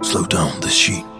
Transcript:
Slow down the sheet.